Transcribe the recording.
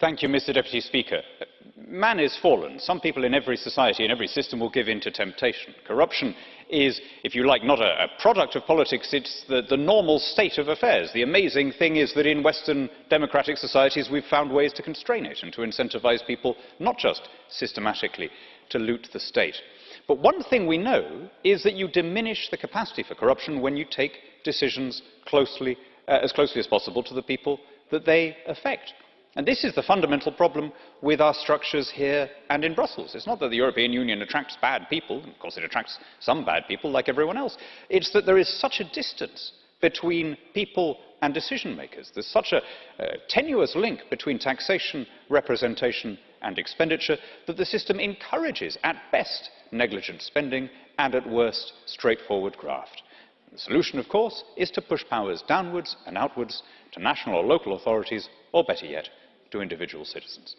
Thank you, Mr. Deputy Speaker. Man is fallen. Some people in every society, in every system, will give in to temptation. Corruption is, if you like, not a, a product of politics, it's the, the normal state of affairs. The amazing thing is that in Western democratic societies, we've found ways to constrain it and to incentivize people not just systematically to loot the state. But one thing we know is that you diminish the capacity for corruption when you take decisions closely, uh, as closely as possible to the people that they affect. And this is the fundamental problem with our structures here and in Brussels. It's not that the European Union attracts bad people, of course it attracts some bad people like everyone else. It's that there is such a distance between people and decision makers. There's such a uh, tenuous link between taxation, representation and expenditure that the system encourages, at best, negligent spending and, at worst, straightforward graft. The solution, of course, is to push powers downwards and outwards to national or local authorities, or better yet, to individual citizens.